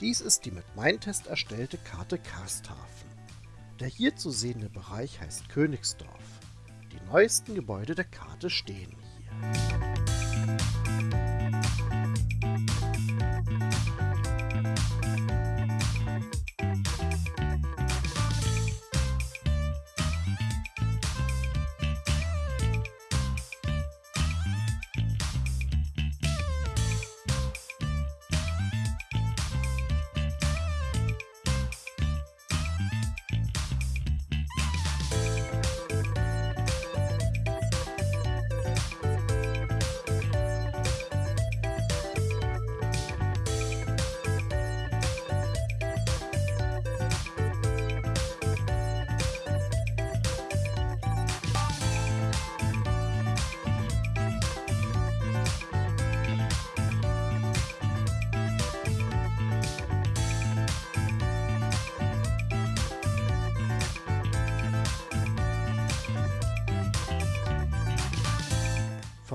Dies ist die mit Meintest erstellte Karte Karsthafen. Der hier zu sehende Bereich heißt Königsdorf. Die neuesten Gebäude der Karte stehen hier.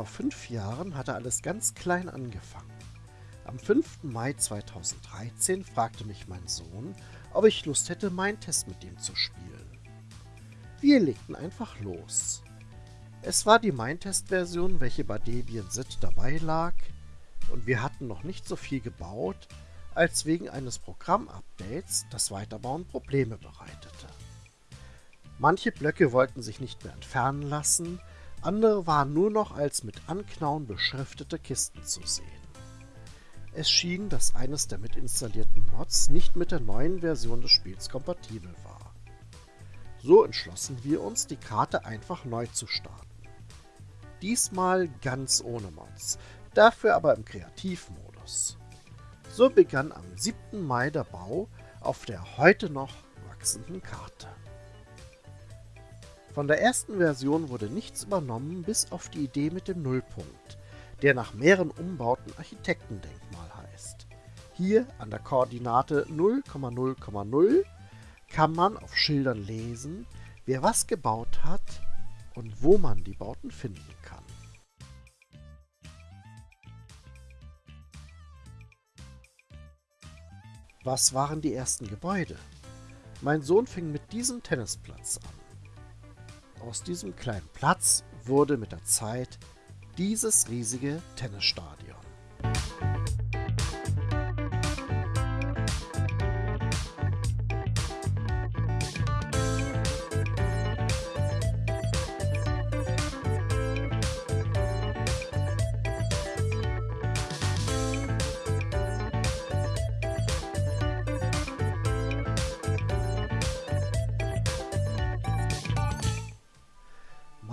Vor fünf Jahren hatte alles ganz klein angefangen. Am 5. Mai 2013 fragte mich mein Sohn, ob ich Lust hätte, meinen Test mit ihm zu spielen. Wir legten einfach los. Es war die Mindtest-Version, welche bei Debian SID dabei lag, und wir hatten noch nicht so viel gebaut, als wegen eines Programm-Updates das Weiterbauen Probleme bereitete. Manche Blöcke wollten sich nicht mehr entfernen lassen, andere waren nur noch als mit Anknauen beschriftete Kisten zu sehen. Es schien, dass eines der mitinstallierten Mods nicht mit der neuen Version des Spiels kompatibel war. So entschlossen wir uns, die Karte einfach neu zu starten. Diesmal ganz ohne Mods, dafür aber im Kreativmodus. So begann am 7. Mai der Bau auf der heute noch wachsenden Karte. Von der ersten Version wurde nichts übernommen, bis auf die Idee mit dem Nullpunkt, der nach mehreren Umbauten Architektendenkmal heißt. Hier an der Koordinate 0,0,0 kann man auf Schildern lesen, wer was gebaut hat und wo man die Bauten finden kann. Was waren die ersten Gebäude? Mein Sohn fing mit diesem Tennisplatz an. Aus diesem kleinen Platz wurde mit der Zeit dieses riesige Tennisstadion.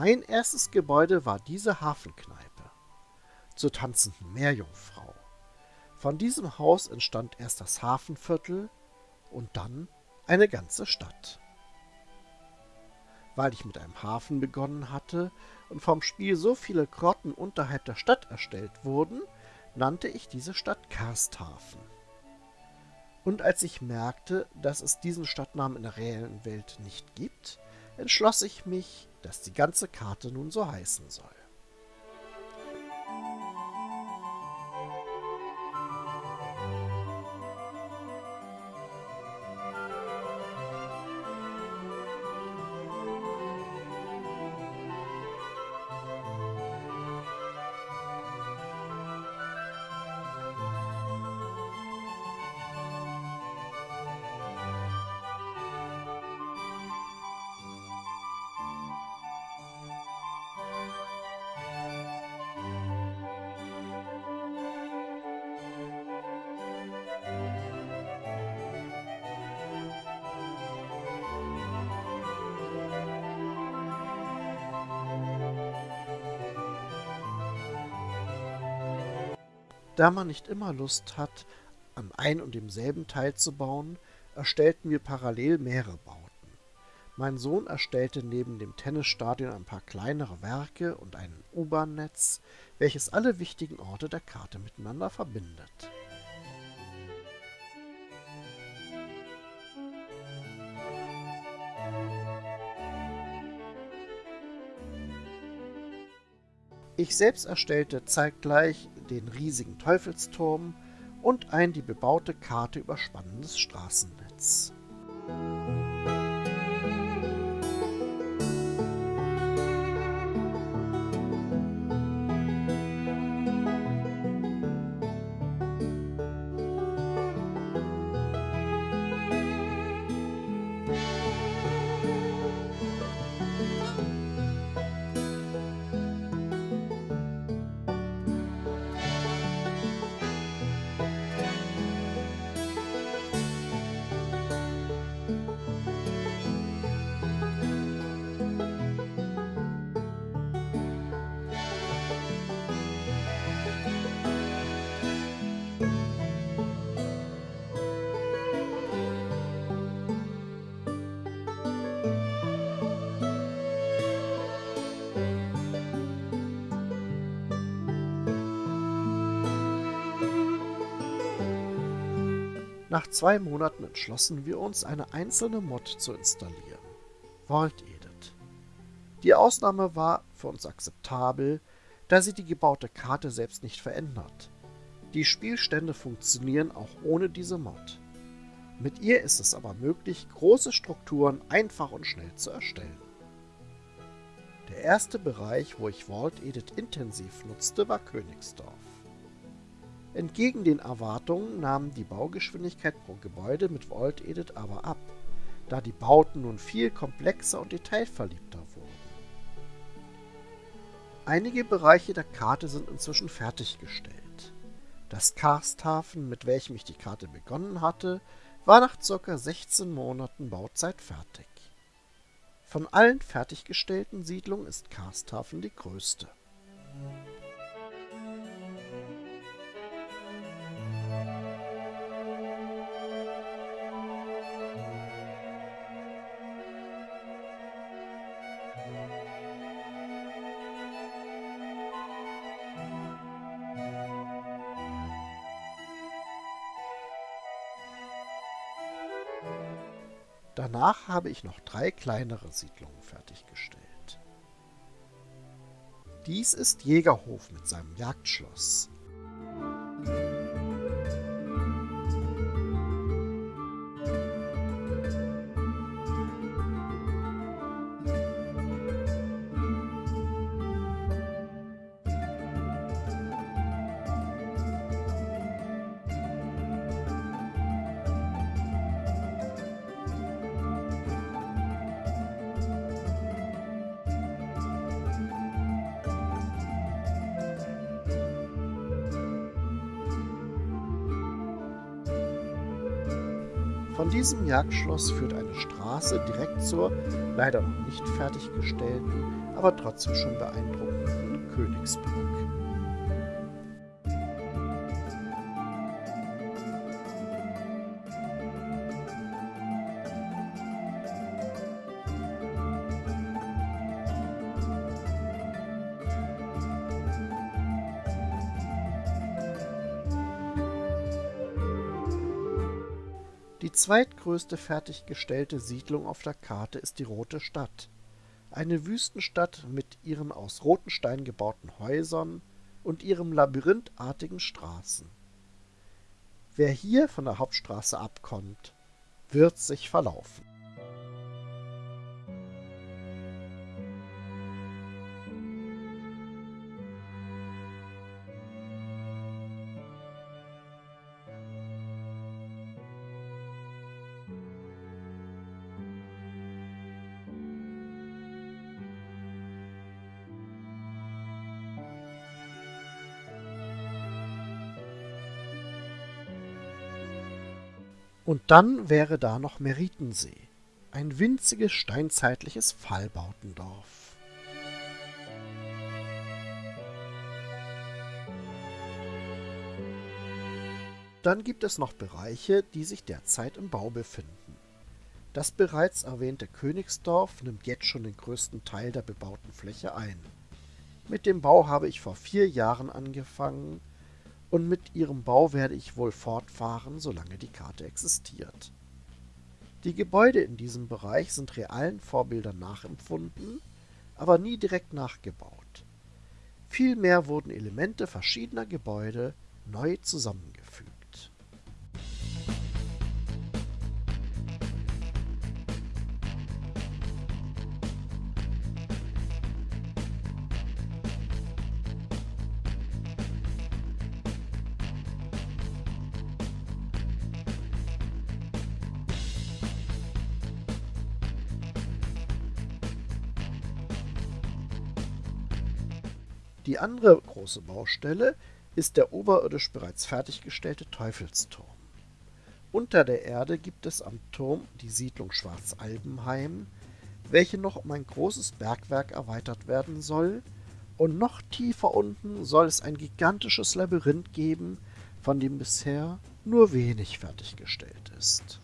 Mein erstes Gebäude war diese Hafenkneipe zur tanzenden Meerjungfrau. Von diesem Haus entstand erst das Hafenviertel und dann eine ganze Stadt. Weil ich mit einem Hafen begonnen hatte und vom Spiel so viele Grotten unterhalb der Stadt erstellt wurden, nannte ich diese Stadt Karsthafen. Und als ich merkte, dass es diesen Stadtnamen in der reellen Welt nicht gibt, entschloss ich mich, dass die ganze Karte nun so heißen soll. Da man nicht immer Lust hat, an ein und demselben Teil zu bauen, erstellten wir parallel mehrere Bauten. Mein Sohn erstellte neben dem Tennisstadion ein paar kleinere Werke und ein U-Bahn-Netz, welches alle wichtigen Orte der Karte miteinander verbindet. Ich selbst erstellte zeitgleich den riesigen Teufelsturm und ein die bebaute Karte überspannendes Straßennetz. Nach zwei Monaten entschlossen wir uns, eine einzelne Mod zu installieren. Vault Edit. Die Ausnahme war für uns akzeptabel, da sie die gebaute Karte selbst nicht verändert. Die Spielstände funktionieren auch ohne diese Mod. Mit ihr ist es aber möglich, große Strukturen einfach und schnell zu erstellen. Der erste Bereich, wo ich Vault Edit intensiv nutzte, war Königsdorf. Entgegen den Erwartungen nahm die Baugeschwindigkeit pro Gebäude mit Vault Edit aber ab, da die Bauten nun viel komplexer und detailverliebter wurden. Einige Bereiche der Karte sind inzwischen fertiggestellt. Das Karsthafen, mit welchem ich die Karte begonnen hatte, war nach ca. 16 Monaten Bauzeit fertig. Von allen fertiggestellten Siedlungen ist Karsthafen die größte. Danach habe ich noch drei kleinere Siedlungen fertiggestellt. Dies ist Jägerhof mit seinem Jagdschloss. Von diesem Jagdschloss führt eine Straße direkt zur, leider noch nicht fertiggestellten, aber trotzdem schon beeindruckenden Königsburg. Die zweitgrößte fertiggestellte Siedlung auf der Karte ist die Rote Stadt, eine Wüstenstadt mit ihren aus roten Stein gebauten Häusern und ihren labyrinthartigen Straßen. Wer hier von der Hauptstraße abkommt, wird sich verlaufen Und dann wäre da noch Meritensee, ein winziges steinzeitliches Fallbautendorf. Dann gibt es noch Bereiche, die sich derzeit im Bau befinden. Das bereits erwähnte Königsdorf nimmt jetzt schon den größten Teil der bebauten Fläche ein. Mit dem Bau habe ich vor vier Jahren angefangen und mit ihrem Bau werde ich wohl fortfahren, solange die Karte existiert. Die Gebäude in diesem Bereich sind realen Vorbildern nachempfunden, aber nie direkt nachgebaut. Vielmehr wurden Elemente verschiedener Gebäude neu zusammengefügt Die andere große Baustelle ist der oberirdisch bereits fertiggestellte Teufelsturm. Unter der Erde gibt es am Turm die Siedlung Schwarzalbenheim, welche noch um ein großes Bergwerk erweitert werden soll, und noch tiefer unten soll es ein gigantisches Labyrinth geben, von dem bisher nur wenig fertiggestellt ist.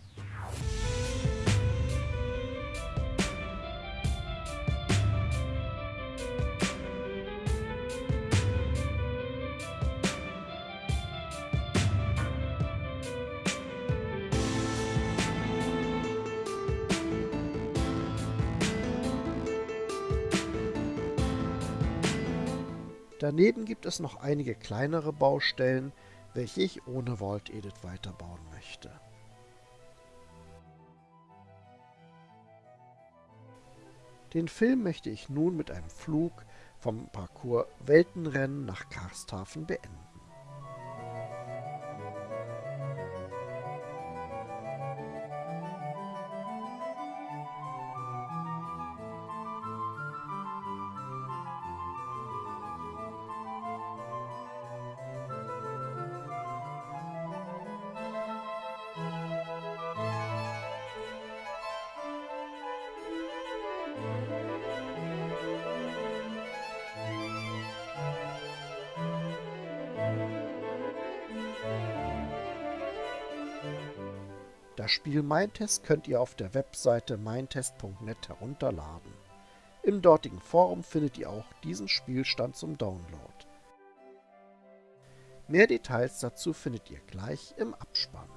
Daneben gibt es noch einige kleinere Baustellen, welche ich ohne Vault Edit weiterbauen möchte. Den Film möchte ich nun mit einem Flug vom Parcours Weltenrennen nach Karsthafen beenden. Das Spiel Mindtest könnt ihr auf der Webseite mindtest.net herunterladen. Im dortigen Forum findet ihr auch diesen Spielstand zum Download. Mehr Details dazu findet ihr gleich im Abspann.